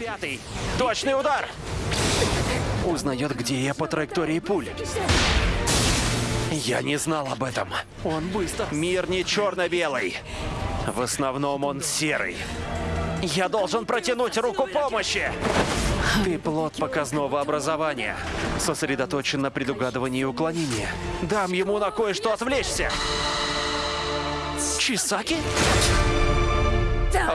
Пятый. Точный удар. Узнает, где я по траектории пуль. Я не знал об этом. Он быстро. Мир не черно-белый. В основном он серый. Я должен протянуть руку помощи. Ты плод показного образования. Сосредоточен на предугадывании уклонения. Дам ему на кое-что отвлечься. Чисаки?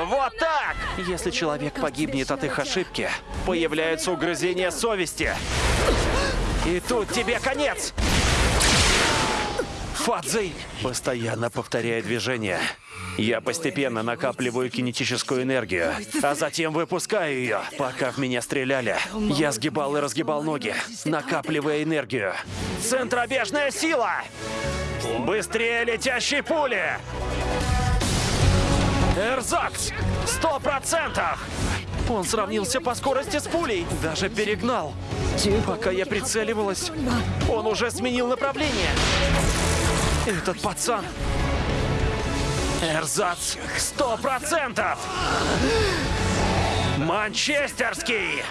Вот так! Если человек погибнет от их ошибки, появляются угрызения совести. И тут тебе конец! Фадзей постоянно повторяя движение. Я постепенно накапливаю кинетическую энергию, а затем выпускаю ее. Пока в меня стреляли, я сгибал и разгибал ноги, накапливая энергию. Центробежная сила! Быстрее летящей пули! Эрзакс! Сто процентов! Он сравнился по скорости с пулей, даже перегнал. Пока я прицеливалась, он уже сменил направление. Этот пацан... Эрзац! Сто процентов! Манчестерский!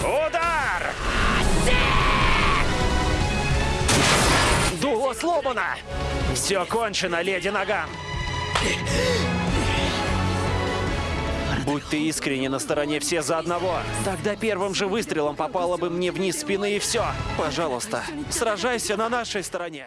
Удар! Дуло сломано! Все кончено, леди Наган! Будь ты искренне на стороне все за одного, тогда первым же выстрелом попало бы мне вниз спины и все. Пожалуйста, сражайся на нашей стороне.